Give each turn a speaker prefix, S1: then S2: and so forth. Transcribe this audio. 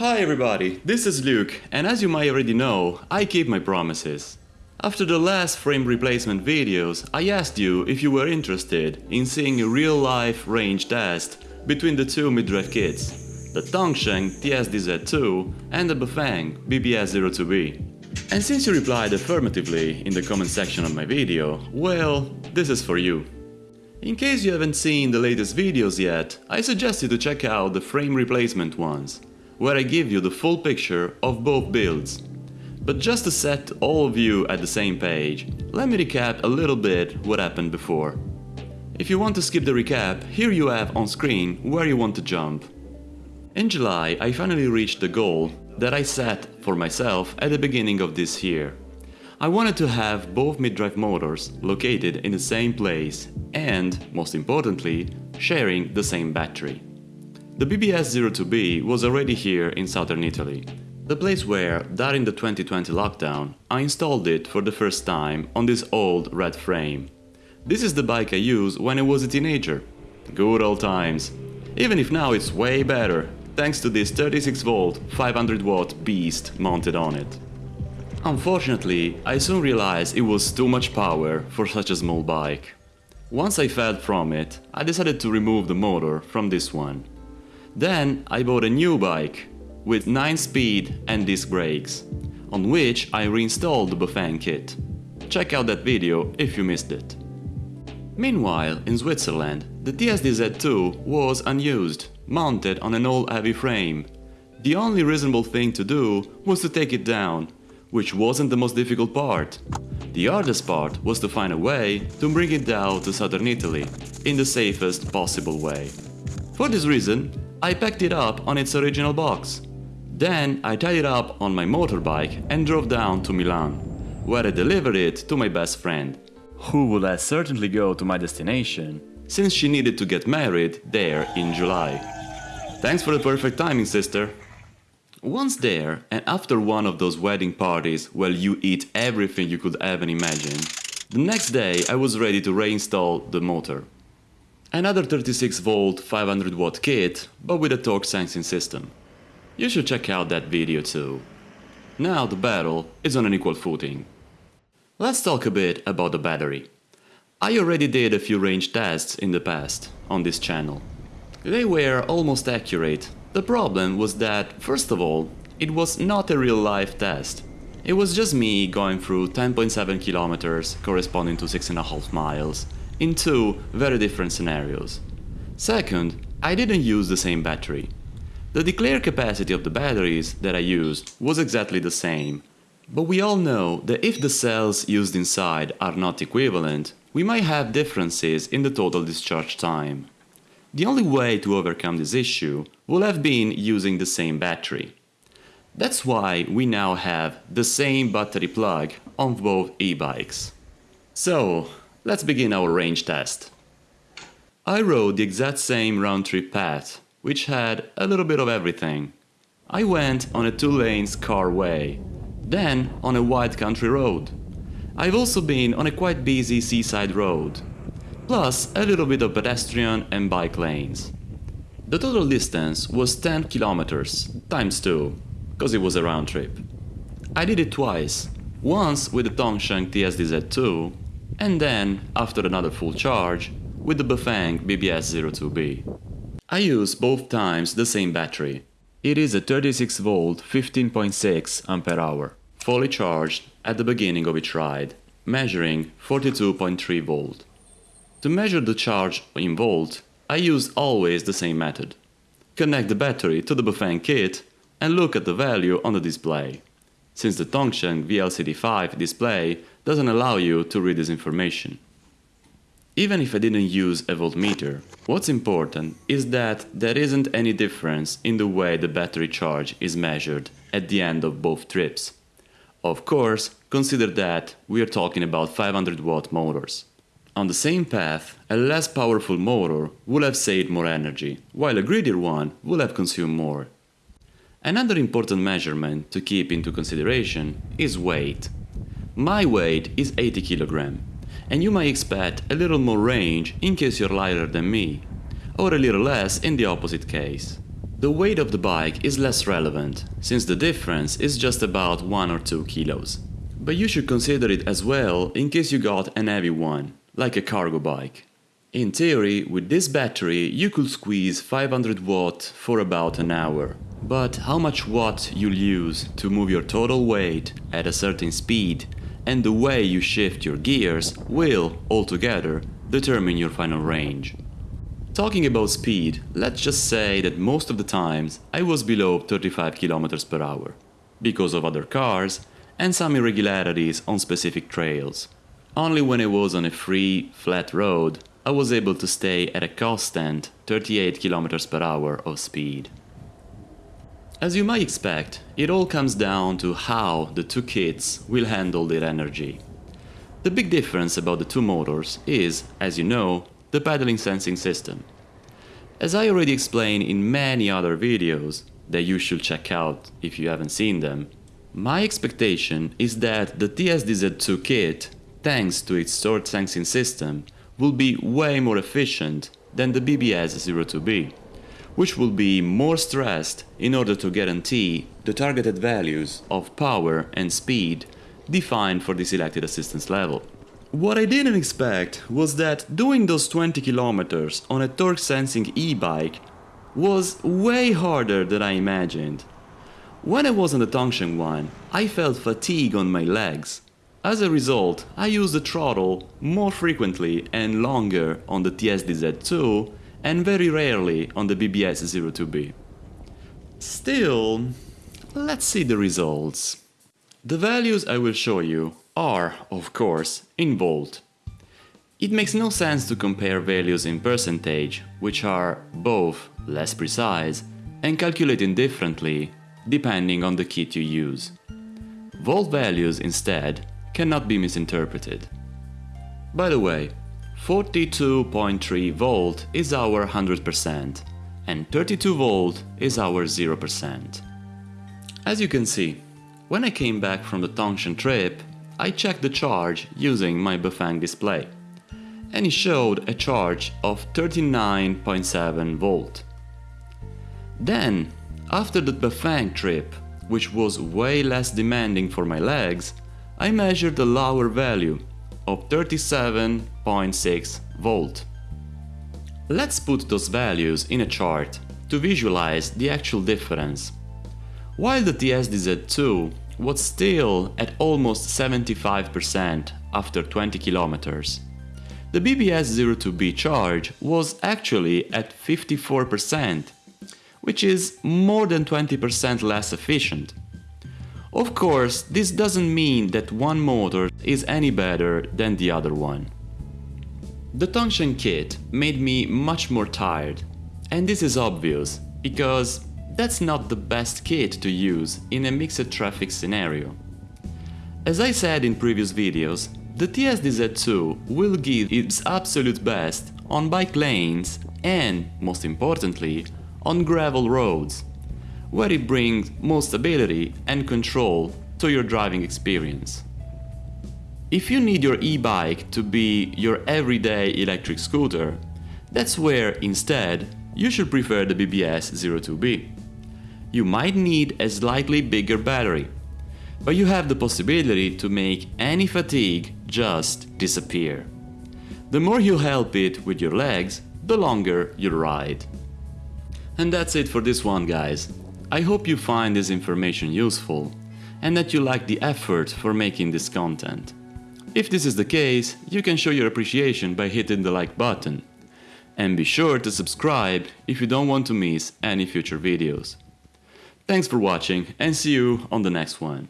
S1: Hi everybody, this is Luke, and as you might already know, I keep my promises. After the last frame replacement videos, I asked you if you were interested in seeing a real-life range test between the two mid-drive kits, the Tongsheng TSDZ2 and the Bafang BBS02B. And since you replied affirmatively in the comment section of my video, well, this is for you. In case you haven't seen the latest videos yet, I suggest you to check out the frame replacement ones, where I give you the full picture of both builds. But just to set all of you at the same page, let me recap a little bit what happened before. If you want to skip the recap, here you have on screen where you want to jump. In July, I finally reached the goal that I set for myself at the beginning of this year. I wanted to have both mid-drive motors located in the same place and, most importantly, sharing the same battery. The BBS02B was already here in southern Italy, the place where, during the 2020 lockdown, I installed it for the first time on this old red frame. This is the bike I used when I was a teenager. Good old times. Even if now it's way better, thanks to this 36 volt 500 watt beast mounted on it. Unfortunately, I soon realized it was too much power for such a small bike. Once I felt from it, I decided to remove the motor from this one. Then I bought a new bike with 9 speed and disc brakes, on which I reinstalled the Bafang kit. Check out that video if you missed it. Meanwhile, in Switzerland, the TSDZ2 was unused, mounted on an old heavy frame. The only reasonable thing to do was to take it down, which wasn't the most difficult part. The hardest part was to find a way to bring it down to southern Italy in the safest possible way. For this reason, I packed it up on its original box. Then I tied it up on my motorbike and drove down to Milan, where I delivered it to my best friend, who would as certainly go to my destination, since she needed to get married there in July. Thanks for the perfect timing, sister. Once there, and after one of those wedding parties where you eat everything you could ever imagine, the next day I was ready to reinstall the motor. Another 36 volt 500 watt kit, but with a torque sensing system. You should check out that video too. Now the battle is on an equal footing. Let's talk a bit about the battery. I already did a few range tests in the past on this channel. They were almost accurate. The problem was that, first of all, it was not a real-life test. It was just me going through 10.7 kilometers corresponding to 6.5 miles in two very different scenarios. Second, I didn't use the same battery. The declared capacity of the batteries that I used was exactly the same, but we all know that if the cells used inside are not equivalent, we might have differences in the total discharge time. The only way to overcome this issue will have been using the same battery. That's why we now have the same battery plug on both e-bikes. So, let's begin our range test. I rode the exact same round-trip path which had a little bit of everything. I went on a two lanes car way, then on a wide country road. I've also been on a quite busy seaside road, plus a little bit of pedestrian and bike lanes. The total distance was 10 kilometers times 2, cause it was a round trip. I did it twice, once with the Tongsheng TSDZ2 and then, after another full charge, with the Bafang BBS02B. I use both times the same battery. It is a 36 volt 15.6 ampere hour, fully charged at the beginning of each ride, measuring 42.3 volt. To measure the charge in volt, I use always the same method. Connect the battery to the Bafang kit and look at the value on the display, since the Tongsheng VLCD5 display doesn't allow you to read this information. Even if I didn't use a voltmeter, what's important is that there isn't any difference in the way the battery charge is measured at the end of both trips. Of course, consider that we are talking about 500 watt motors. On the same path, a less powerful motor will have saved more energy, while a greedier one will have consumed more. Another important measurement to keep into consideration is weight. My weight is 80 kg, and you might expect a little more range in case you're lighter than me, or a little less in the opposite case. the weight of the bike is less relevant, since the difference is just about 1 or 2 kilos. But you should consider it as well in case you got an heavy one, like a cargo bike. In theory, with this battery you could squeeze 500 watt for about an hour. But how much watt you'll use to move your total weight at a certain speed and the way you shift your gears will, altogether, determine your final range. Talking about speed, let's just say that most of the times I was below 35 km per hour, because of other cars and some irregularities on specific trails. Only when I was on a free, flat road I was able to stay at a constant 38 km per hour of speed. As you might expect, it all comes down to how the two kits will handle their energy. The big difference about the two motors is, as you know, the pedaling sensing system. As I already explained in many other videos that you should check out if you haven't seen them, my expectation is that the TSDZ2 kit, thanks to its torque sensing system, will be way more efficient than the BBS02B, which will be more stressed in order to guarantee the targeted values of power and speed defined for the selected assistance level. What I didn't expect was that doing those 20 kilometers on a torque sensing e-bike was way harder than I imagined. When I was on the Tongsheng one, I felt fatigue on my legs as a result, I used the throttle more frequently and longer on the TSDZ2 and very rarely on the BBS02B. Still, let's see the results. The values I will show you are, of course, in volt. It makes no sense to compare values in percentage, which are both less precise and calculated differently depending on the kit you use. Volt values instead cannot be misinterpreted. By the way, 42.3 volt is our 100% and 32 volt is our 0%. As you can see, when I came back from the Tongsheng trip, I checked the charge using my Bafang display and it showed a charge of 39.7 volt. Then, after the Bafang trip, which was way less demanding for my legs, I measured a lower value of 37.6 volt. Let's put those values in a chart to visualize the actual difference. While the TSDZ2 was still at almost 75% after 20 kilometers, the BBS02B charge was actually at 54%, which is more than 20% less efficient. Of course, this doesn't mean that one motor is any better than the other one. The Tongsheng kit made me much more tired, and this is obvious, because that's not the best kit to use in a mixed traffic scenario. As I said in previous videos, the TSDZ2 will give its absolute best on bike lanes and, most importantly, on gravel roads where it brings more stability and control to your driving experience. If you need your e-bike to be your everyday electric scooter, that's where, instead, you should prefer the BBS 02B. You might need a slightly bigger battery, but you have the possibility to make any fatigue just disappear. The more you help it with your legs, the longer you ride. And that's it for this one guys. I hope you find this information useful and that you like the effort for making this content. If this is the case, you can show your appreciation by hitting the like button. And be sure to subscribe if you don't want to miss any future videos. Thanks for watching and see you on the next one.